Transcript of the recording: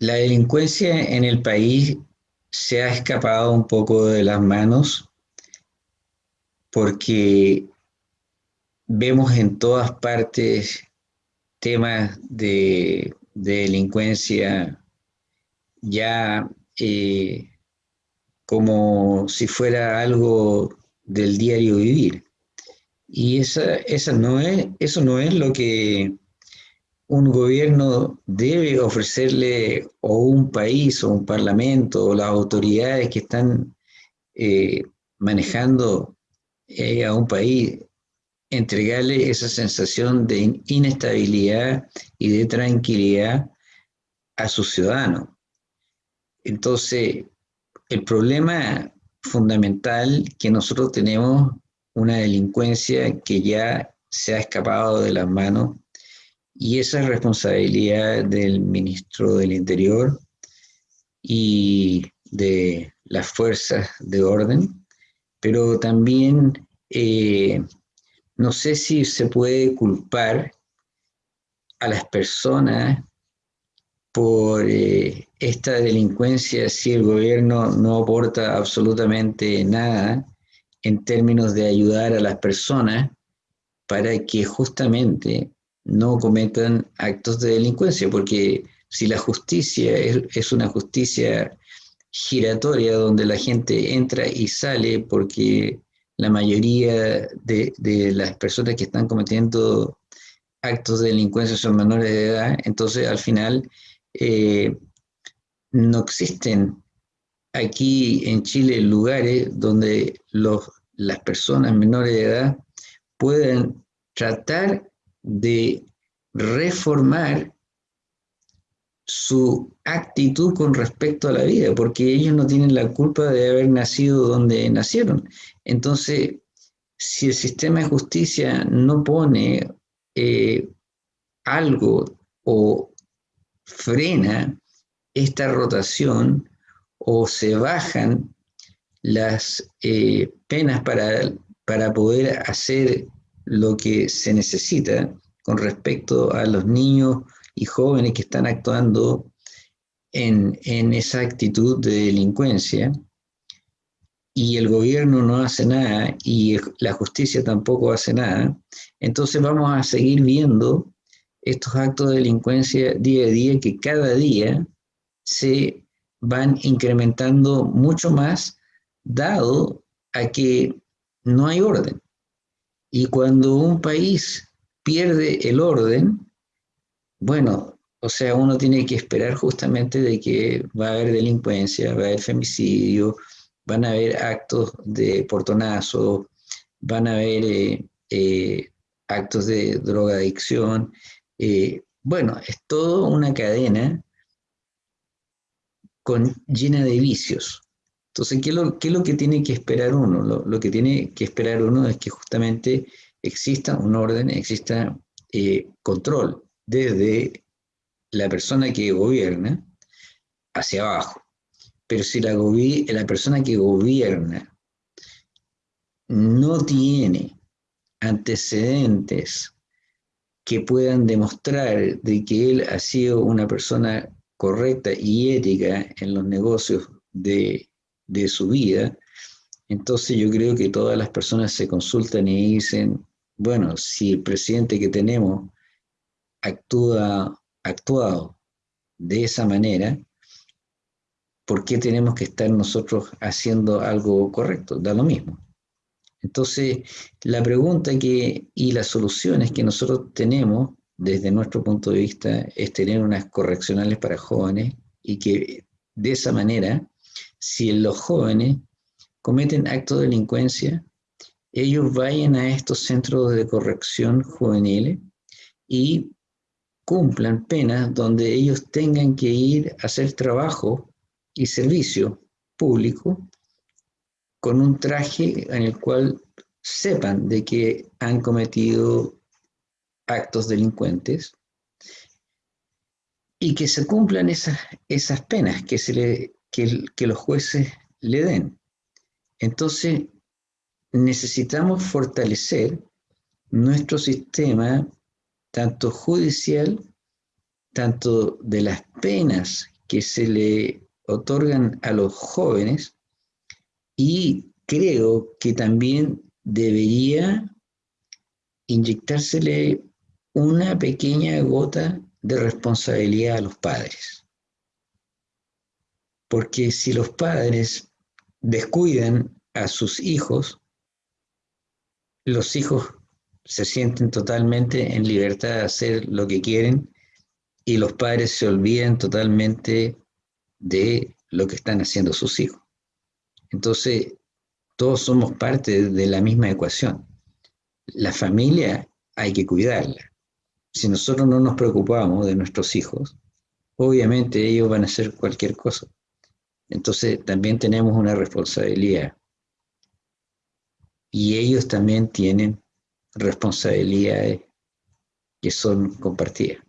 la delincuencia en el país se ha escapado un poco de las manos porque vemos en todas partes temas de, delincuencia ya eh, como si fuera algo del diario vivir. Y esa, esa no es, eso no es lo que un gobierno debe ofrecerle o un país o un parlamento o las autoridades que están eh, manejando eh, a un país, entregarle esa sensación de inestabilidad y de tranquilidad a sus ciudadanos. Entonces, el problema fundamental que nosotros tenemos una delincuencia que ya se ha escapado de las manos y esa es responsabilidad del ministro del Interior y de las fuerzas de orden, pero también eh, no sé si se puede culpar a las personas por eh, esta delincuencia si el gobierno no aporta absolutamente nada en términos de ayudar a las personas para que justamente no cometan actos de delincuencia, porque si la justicia es, una justicia giratoria donde la gente entra y sale porque la mayoría de, las personas que están cometiendo actos de delincuencia son menores de edad, entonces al final eh, no existen aquí en Chile lugares donde los, las personas menores de edad pueden tratar de reformar su actitud con respecto a la vida, porque ellos no tienen la culpa de haber nacido donde nacieron. Entonces, si el sistema de justicia no pone eh, algo o frena esta rotación o se bajan las eh, penas para, para poder hacer lo que se necesita con respecto a los niños y jóvenes que están actuando en, esa actitud de delincuencia y el gobierno no hace nada y la justicia tampoco hace nada, entonces vamos a seguir viendo estos actos de delincuencia día a día que cada día se van incrementando mucho más dado a que no hay orden. Y cuando un país pierde el orden, bueno, o sea, uno tiene que esperar justamente de que va a haber delincuencia, va a haber femicidio, van a haber actos de portonazo, van a haber eh, eh, actos de drogadicción. Eh, bueno, es toda una cadena con, llena de vicios. Entonces, ¿qué es lo, que tiene que esperar uno? Lo, que tiene que esperar uno es que justamente exista un orden, exista eh, control desde la persona que gobierna hacia abajo. Pero si la, la persona que gobierna no tiene antecedentes que puedan demostrar de que él ha sido una persona correcta y ética en los negocios de de su vida, entonces yo creo que todas las personas se consultan y dicen, bueno, si el presidente que tenemos actúa actuado de esa manera, ¿por qué tenemos que estar nosotros haciendo algo correcto? Da lo mismo. Entonces, la pregunta que, y las soluciones que nosotros tenemos desde nuestro punto de vista es tener unas correccionales para jóvenes y que de esa manera si los jóvenes cometen actos de delincuencia, ellos vayan a estos centros de corrección juveniles y cumplan penas donde ellos tengan que ir a hacer trabajo y servicio público con un traje en el cual sepan de que han cometido actos delincuentes y que se cumplan esas, esas penas que se le que, los jueces le den. Entonces, necesitamos fortalecer nuestro sistema, tanto judicial, tanto de las penas que se le otorgan a los jóvenes y creo que también debería inyectársele una pequeña gota de responsabilidad a los padres. Porque si los padres descuidan a sus hijos, los hijos se sienten totalmente en libertad de hacer lo que quieren y los padres se olvidan totalmente de lo que están haciendo sus hijos. Entonces, todos somos parte de la misma ecuación. La familia hay que cuidarla. Si nosotros no nos preocupamos de nuestros hijos, obviamente ellos van a hacer cualquier cosa. Entonces también tenemos una responsabilidad. Y ellos también tienen responsabilidades que son compartidas.